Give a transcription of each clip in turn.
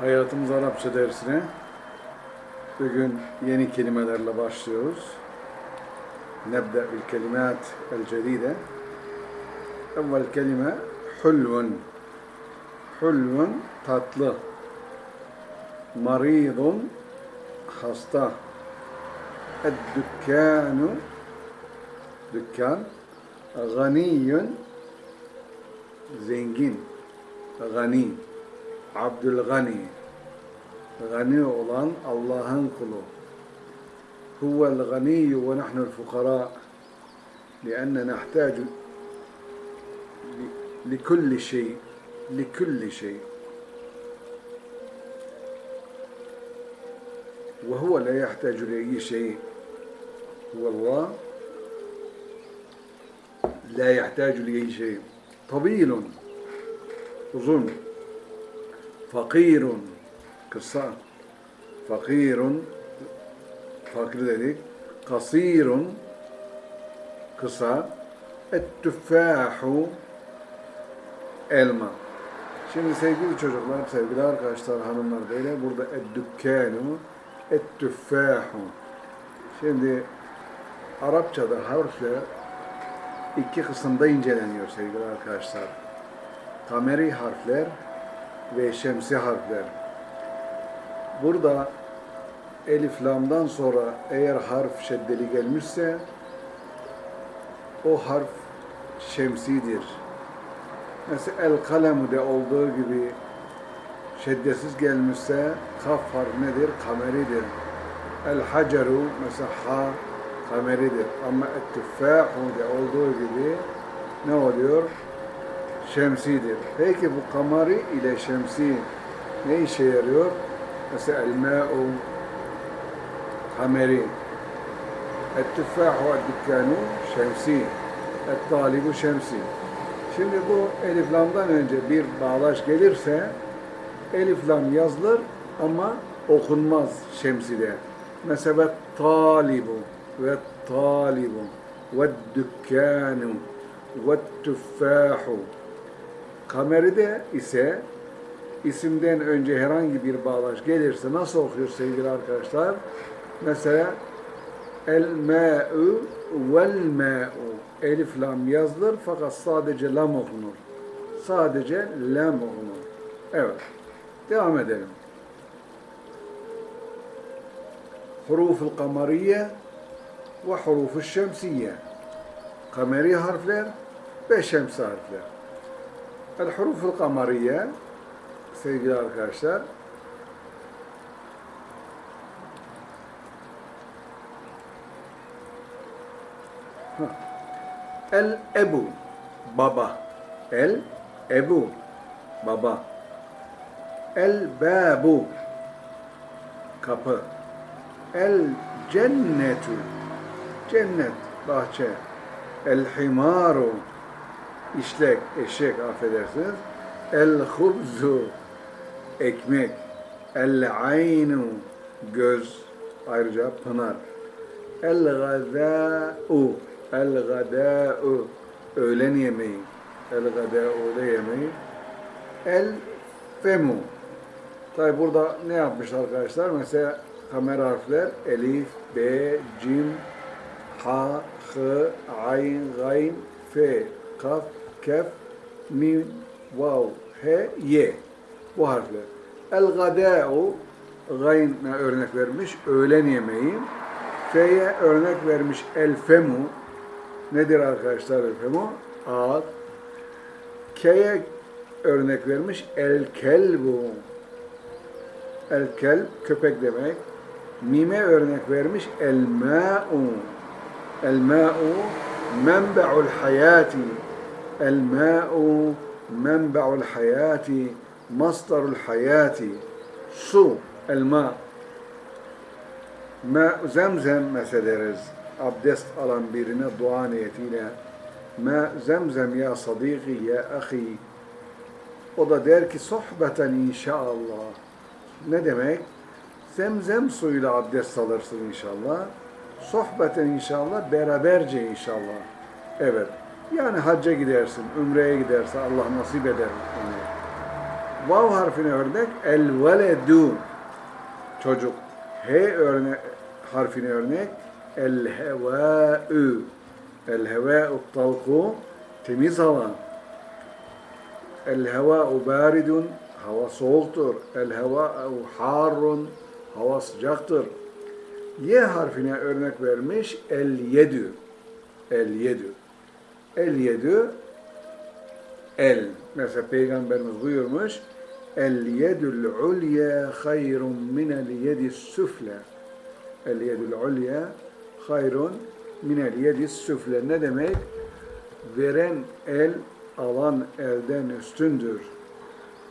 Hayatımız Arapça dersine bugün yeni kelimelerle başlıyoruz. Nebda bil kelimat el cedide. Evvel kelime hulvun. Hulvun tatlı. Maridun hasta. Dükkanu dükkan. Ganiyun zengin. Gani. Abdülgani. Gani olan Allah'ın kulu. Huvel ganiyyu ve nahnu'l fukara. لأن نحتاج لكل شيء لكل شيء وهو لا يحتاج لأي شيء هو الله لا يحتاج لأي شيء طويل uzun fakirun. Kısa. Fakirun. Fakir dedik. Kasirun. Kısa. Ettüffahu elma. Şimdi sevgili çocuklar sevgili arkadaşlar hanımlar böyle burada eddükkanu ettüffahu şimdi Arapçada harfler iki kısımda inceleniyor sevgili arkadaşlar. Kameri harfler ve şemsi harfler. Burada elif lamdan sonra eğer harf şeddeli gelmişse o harf şemsidir. Mesela el kalemu'de olduğu gibi şeddesiz gelmişse kaf harf nedir? Kameridir. El haceru mesela ha kameridir. Ama ettüffahu'de olduğu gibi ne oluyor? Şemsidir. Peki bu kamari ile şemsi ne işe yarıyor? Mesela el-ma'u kameri el-tüffahu el-dükkanu şemsi el-talibu şemsi Şimdi bu elif lamdan önce bir bağlaç gelirse elif lam yazılır ama okunmaz şemside. Mesela talibu ve talibu ve dükkanu ve tüffahu Kameride ise isimden önce herhangi bir bağlaç gelirse nasıl okuyor sevgili arkadaşlar? Mesela el ma'u vel ma'u elif lam yazılır fakat sadece lam okunur. Sadece lam okunur. Evet. Devam edelim. Huruful kamariye ve huruful şemsiye. Kameri harfler ve şemsi harfler. El huruful kamariye sevgili arkadaşlar. El ebu baba. El ebu baba. El babu kapı. El cennetu cennet bahçe. El himaru işlek, eşek affedersiniz. El hubzu ekmek. El aynu göz ayrıca pınar. El gadâ'u El gadâ'u öğlen yemeği. El gadâ'u da yemeği. El femu Tabi burada ne yapmış arkadaşlar? Mesela kamera harfler elif, b, cim, ha, h, ayn, gayn, f, kaf, kef, mim, vav, he, ye. Bu harfler. El gadâ'u gayn'e örnek vermiş. Öğlen yemeği. F'ye örnek vermiş. El femu. Nedir arkadaşlar el femu? Ağız. K'ye örnek vermiş. El kelbu. El kelb köpek demek. Mime örnek vermiş. El ma'u. El ma'u menbe'ul hayati. El-mâ'u menba'ul hayati, mastarul hayati. Su, elma. Zemzem mesederiz. Abdest alan birine dua niyetiyle. Ma zemzem ya sadiki ya ahi. O da der ki sohbeten inşallah. Ne demek? Zemzem suyuyla abdest alırsın inşallah. Sohbeten inşallah, beraberce inşallah. Evet. Yani hacca gidersin, ümreye giderse Allah nasip eder onu. Vav harfine örnek el veledu çocuk. H örne harfine örnek el hevâ'ü el hevâ'u talku temiz hava. El hevâ'u baridun hava soğuktur. El hevâ'u harrun hava sıcaktır. Y harfine örnek vermiş el yedü. El yedü. El yedü el. Mesela Peygamberimiz buyurmuş El yedül ulya hayrun minel yedis süfle. El yedül ulya hayrun minel yedis süfle. Ne demek? Veren el alan elden üstündür.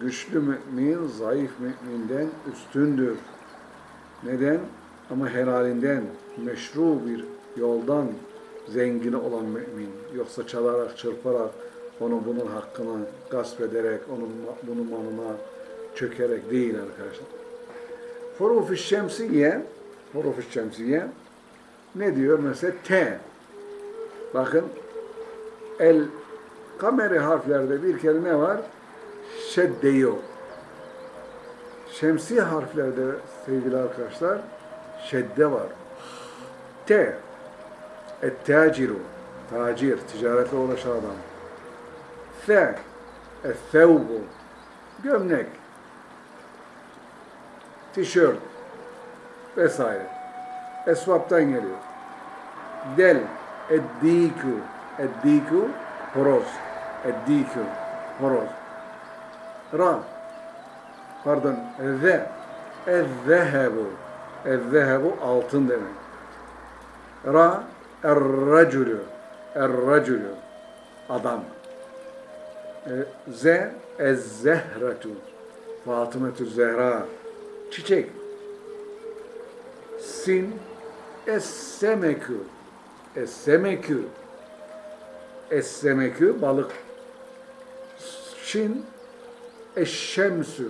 Güçlü mümin zayıf müminden üstündür. Neden? Ama helalinden, meşru bir yoldan zengin olan mümin. Yoksa çalarak, çırparak, onu bunun hakkını gasp ederek, onun bunun malına çökerek değil arkadaşlar. Huruf-u şemsiye, huruf-u şemsiye ne diyor? Mesela T. Bakın el kameri harflerde bir kere ne var? Şedde yok. Şemsi harflerde sevgili arkadaşlar şedde var. T. Et-taciru. Tacir, ticaretle uğraşan adam. F. Et-thevbu. Gömlek. Tişört. Vesaire. Esvaptan geliyor. Del. Eddiku. Eddiku. Horoz. Eddiku. Horoz. Ra. Pardon. Ze. Ez-zehebu. Ez-zehebu altın demek. Ra. Er-racülü. Er-racülü. Adam. E, Z. Ez-zehretu. Fatımetü Zehra. Çiçek. Sin. Es-semekü. Es-semekü. Es-semekü balık. Şin. Eşşemsü.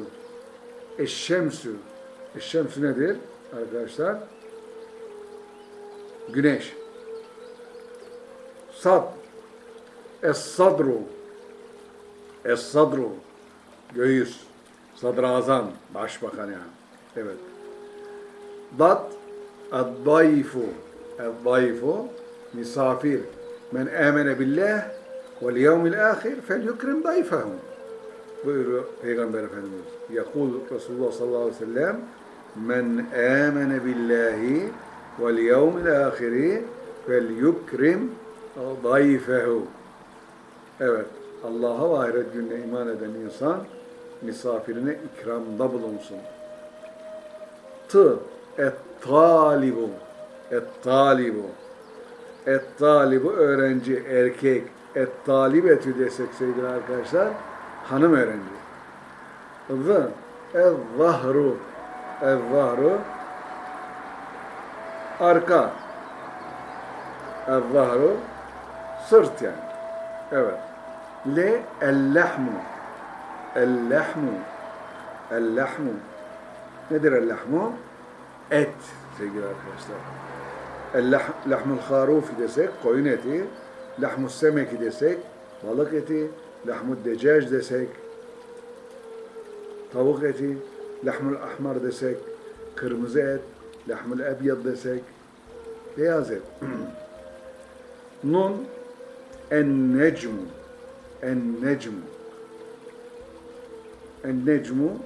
Eşşemsü. Eşşemsü nedir arkadaşlar? Güneş. Sad. Es-sadru. Es-sadru. Göğüs. Sadrazam. Başbakan yani. Evet. Dat. Ad-dayfu. Ad-dayfu. Misafir. Men amene billah vel yevmil ahir fel yukrim dayfehu. Buyuruyor Peygamber Efendimiz. Yakul Resulullah sallallahu aleyhi ve sellem Men amene billahi vel yevmil ahiri fel yukrim dayfehu. Evet. Allah'a ve ahiret gününe iman eden insan misafirine ikramda bulunsun. T. Et-talibu. Et-talibu. Et-talibu öğrenci, erkek. Et-talibetü desek sevgili arkadaşlar, hanım öğrenci. Z. Ez-zahru. Ez-zahru. Arka. Ez-zahru. Sırt yani. Evet. Le. El-lehmu. El-lehmu. El-lehmu. Nedir el-lehmu? Et sevgili arkadaşlar. El-lehmul harufi desek koyun eti, lahmus semeki desek balık eti, lahmud decac desek tavuk eti, lahmul ahmar desek kırmızı et, lahmul ebyad desek beyaz et. Nun en necmu en necmu en necmu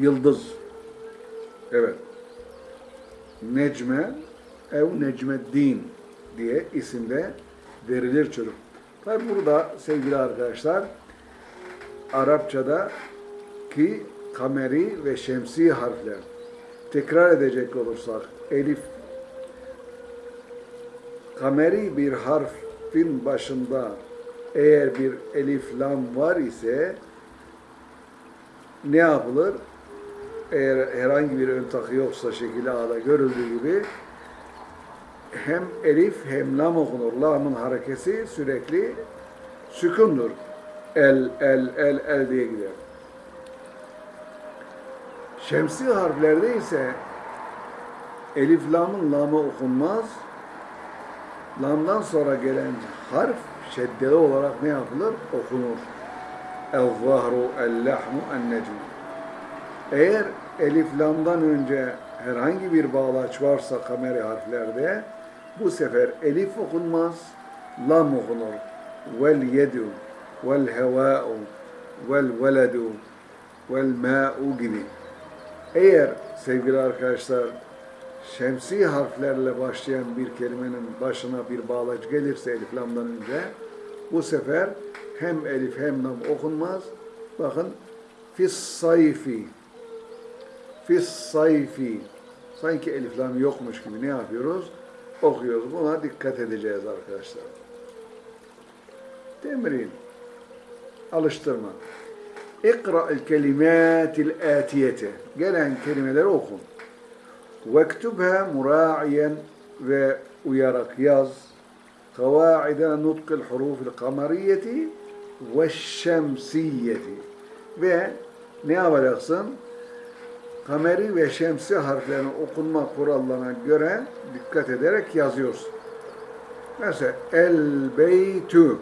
yıldız. Evet. Necme ev Necmeddin diye isimde verilir çocuk. Tabi burada sevgili arkadaşlar Arapçada ki kameri ve şemsi harfler tekrar edecek olursak elif kameri bir harfin başında eğer bir elif lam var ise ne yapılır? Eğer herhangi bir ön takı yoksa şekil A'da görüldüğü gibi hem elif hem lam okunur. Lamın harekesi sürekli sükundur. El, el, el, el diye gider. Şemsi harflerde ise elif lamın lamı okunmaz. Lamdan sonra gelen harf şeddeli olarak ne yapılır? Okunur. el-zahru el-lahmu en-necm. Eğer elif lamdan önce herhangi bir bağlaç varsa kameri harflerde bu sefer elif okunmaz, lam okunur. Vel yedu, vel hevâ'u, vel veledu, vel mâ'u gibi. Eğer sevgili arkadaşlar şemsi harflerle başlayan bir kelimenin başına bir bağlaç gelirse elif lamdan önce bu sefer hem elif hem lam okunmaz. Bakın fis sayfi fis sayfi sanki elif lam yokmuş gibi ne yapıyoruz? Okuyoruz. Buna dikkat edeceğiz arkadaşlar. Temrin. Alıştırma. İkra'l kelimatil atiyete. Gelen kelimeleri oku. Vektubha mura'iyen ve uyarak yaz. Nutkil hurufil kamariyeti ve şemsiyeti. Ve ne yapacaksın? Kameri ve şemsi harflerini okunma kurallarına göre dikkat ederek yazıyorsun. Mesela el beytü,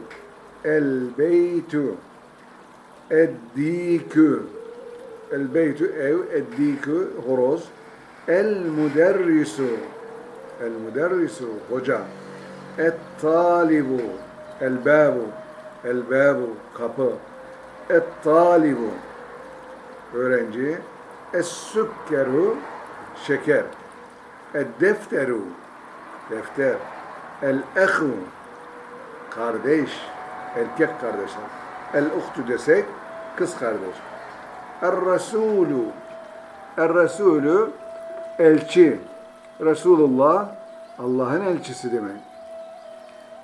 el beytü, eddikü, el beytü ev, eddikü horoz, el müderrisu, el müderrisu hoca, et talibu, el babu, el babu kapı, et talibu öğrenci, es sükkeru şeker, ed defteru defter, el ehu kardeş, erkek kardeşler, el uhtu desek kız kardeş. Er Resulü Er Resulü elçi. Resulullah Allah'ın elçisi demek.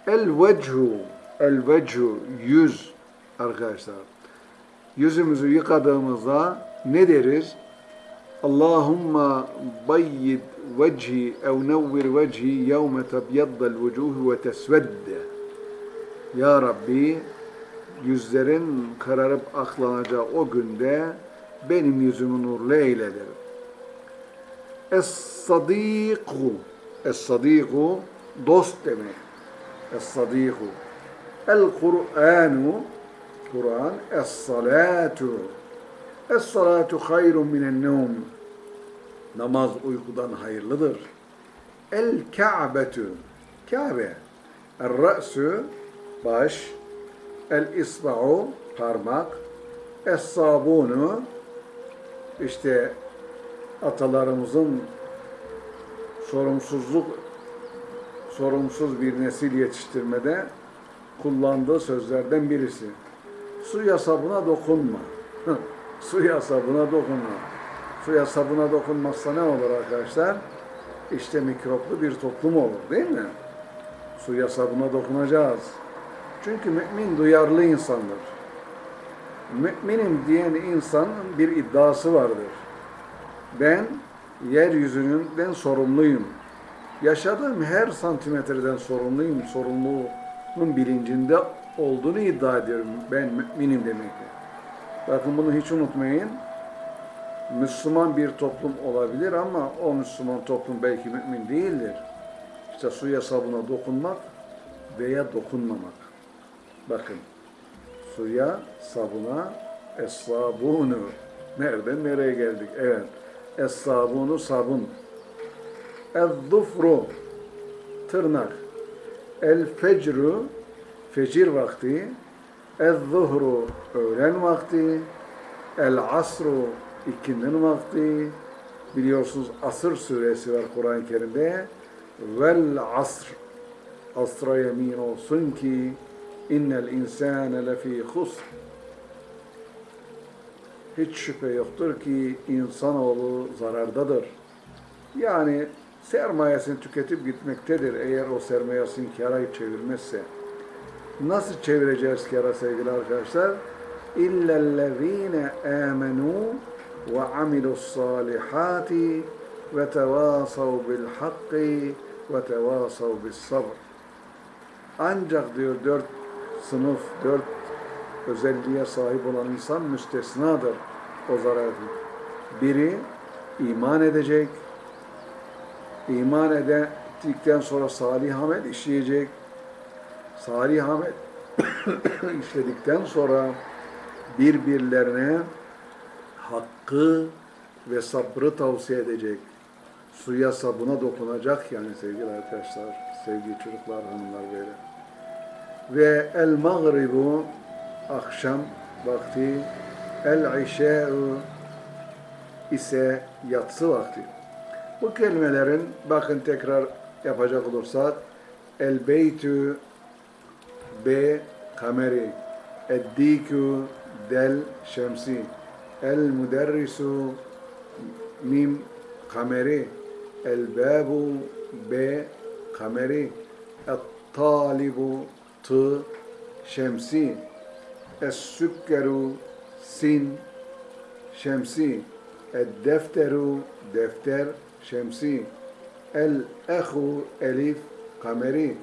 El vechu El vechu yüz arkadaşlar. Yüzümüzü yıkadığımızda ne deriz? Allahumma bayyid vecihi ev nevvir vecihi yevme tebyaddal vucuhu ve tesvedde. Ya Rabbi yüzlerin kararıp aklanacağı o günde benim yüzümü nurlu eyle. Es-sadiku Es-sadiku dost demek. Es-sadiku El-Kur'anu Kur'an Es-salatu. Es-salatu hayrun minen nevm. Namaz uykudan hayırlıdır. El-Ka'betu Kabe. El-Ra'su baş. El-İsba'u parmak. Es-sabunu işte atalarımızın sorumsuzluk sorumsuz bir nesil yetiştirmede kullandığı sözlerden birisi. Suya sabuna dokunma. Suya sabuna dokunma. Suya sabuna dokunmazsa ne olur arkadaşlar? İşte mikroplu bir toplum olur değil mi? Suya sabuna dokunacağız. Çünkü mümin duyarlı insandır. Müminim diyen insanın bir iddiası vardır. Ben yeryüzünden sorumluyum. Yaşadığım her santimetreden sorumluyum. Sorumluluğun bilincinde olduğunu iddia ediyorum. Ben müminim demektir. Bakın bunu hiç unutmayın. Müslüman bir toplum olabilir ama o Müslüman toplum belki mümin değildir. İşte suya sabuna dokunmak veya dokunmamak. Bakın suya sabuna es-sabunu. Nereden nereye geldik? Evet. Es-sabunu sabun. El-zufru tırnak. El-fecru fecir vakti. El-zuhru öğlen vakti. El-asru ikindin vakti. Biliyorsunuz asır suresi var Kur'an-ı Kerim'de. Vel asr asra yemin olsun ki innel insane lefî husr hiç şüphe yoktur ki insanoğlu zarardadır. Yani sermayesini tüketip gitmektedir eğer o sermayesini kâra çevirmezse. Nasıl çevireceğiz kâra sevgili arkadaşlar? Amilussâlihâti ve tevâsav bil hakki ve tevâsav bis sabr. Ancak diyor dört sınıf, dört özelliğe sahip olan insan müstesnadır o zarardan. Biri iman edecek, iman ettikten sonra salih amel işleyecek, salih amel işledikten sonra birbirlerine hakkı ve sabrı tavsiye edecek. Suya sabuna dokunacak yani sevgili arkadaşlar, sevgili çocuklar, hanımlar böyle. Ve el mağribu akşam vakti, el işe'u ise yatsı vakti. Bu kelimelerin bakın tekrar yapacak olursak el beytü B kameri Eddikü del şemsi El müderrisu mim kameri El babu B kameri El talibu T şemsi Es sükkeru sin şemsi El defteru defter şemsi El ehu elif kameri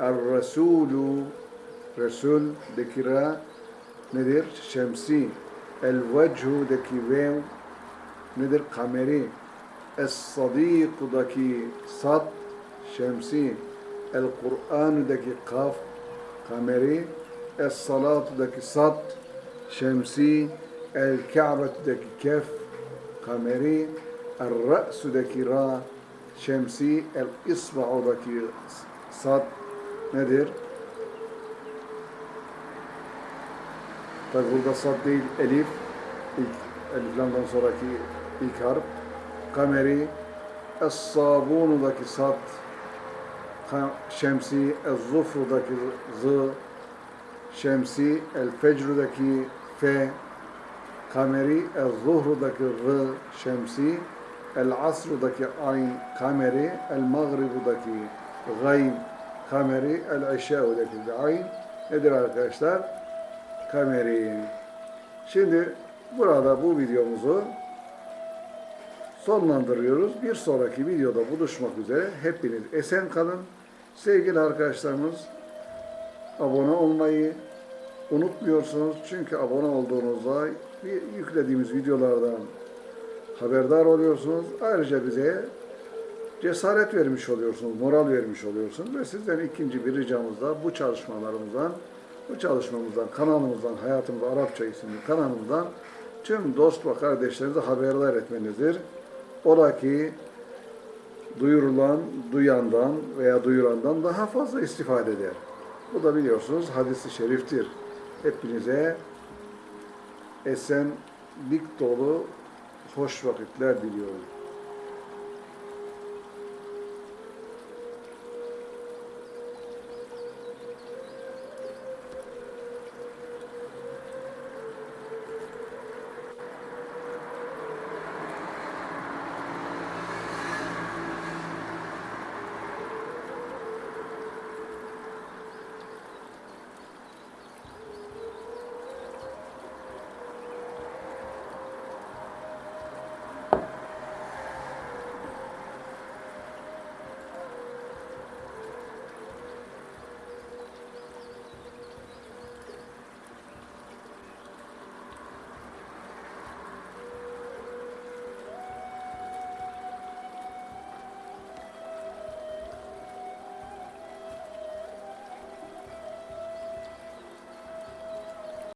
El resulü Resul deki ra nedir? Şemsi. El vechu'daki vev nedir? Kameri. Es sadiq'daki sad şemsi. El Kur'an'daki kaf kameri. Es salat'daki sad şemsi. El Ka'ba'daki kef kameri. El ra's'daki ra şemsi. El isba'daki sad nedir? Tabi burada sad değil, elif. İlk eliflamdan sonraki ilk harf. Kameri. Es-sabunudaki sad. Ka- Şemsi. Ez-zufrudaki z. Şemsi. El-fecrudaki fe. Kameri. Ez-zuhrudaki r. Şemsi. El-asrudaki ayn. Kameri. El-mağribudaki gayn. Kameri. El-işâudaki ayn. Nedir arkadaşlar? kameri. Şimdi burada bu videomuzu sonlandırıyoruz. Bir sonraki videoda buluşmak üzere. Hepiniz esen kalın. Sevgili arkadaşlarımız abone olmayı unutmuyorsunuz. Çünkü abone olduğunuzda yüklediğimiz videolardan haberdar oluyorsunuz. Ayrıca bize cesaret vermiş oluyorsunuz, moral vermiş oluyorsunuz ve sizden ikinci bir ricamız da bu çalışmalarımızdan bu çalışmamızdan, kanalımızdan, Hayatımız Arapça isimli kanalımızdan tüm dost ve kardeşlerinize haberdar etmenizdir. Ola ki duyurulan, duyandan veya duyurandan daha fazla istifade eder. Bu da biliyorsunuz hadisi şeriftir. Hepinize esenlik dolu hoş vakitler diliyorum.